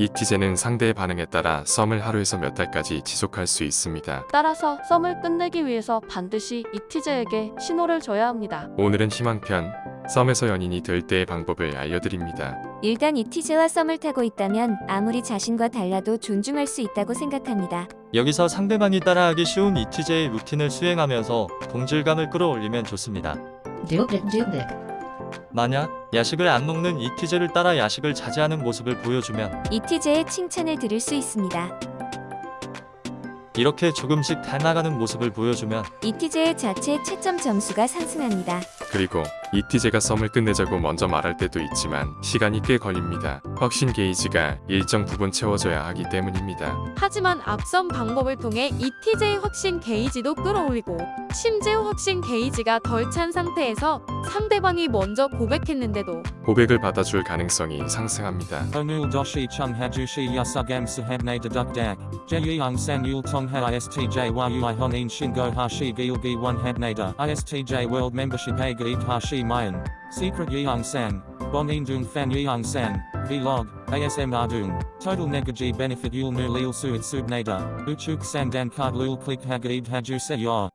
이 티제는 상대의 반응에 따라 썸을 하루에서 몇 달까지 지속할 수 있습니다. 따라서 썸을 끝내기 위해서 반드시 이 티제에게 신호를 줘야 합니다. 오늘은 희망편 썸에서 연인이 될 때의 방법을 알려드립니다. 일단 이티제와 썸을 타고 있다면 아무리 자신과 달라도 존중할 수 있다고 생각합니다. 여기서 상대방이 따라하기 쉬운 이티제의 루틴을 수행하면서 동질감을 끌어올리면 좋습니다. 만약 야식을 안 먹는 이티제를 따라 야식을 자제하는 모습을 보여주면 이티제의 칭찬을 들을 수 있습니다. 이렇게 조금씩 닮아가는 모습을 보여주면 이티제의 자체 채점 점수가 상승합니다. 그리고 이티제가 썸을 끝내자고 먼저 말할 때도 있지만 시간이 꽤 걸립니다. 확신 게이지가 일정 부분 채워져야 하기 때문입니다. 하지만 앞선 방법을 통해 ETJ 확신 게이지도 끌어올리고 심지어 확신 게이지가 덜 찬 상태에서 상대방이 먼저 고백했는데도 고백을 받아줄 가능성이 상승합니다. Onul doshi chung hajushi yasugam sahabne dedukdak. Jeyang san yul tongha istj yui honin shingo hashi gilgi one habnada. Istj world membership a gaib hashi mayan. Secret yeong san. Bonin dung fan yeong san. Vlog. ASM ardung. Total negaji benefit yul nu lil suit subnada. Uchuk sang dan card lul click hagaib haju se yor.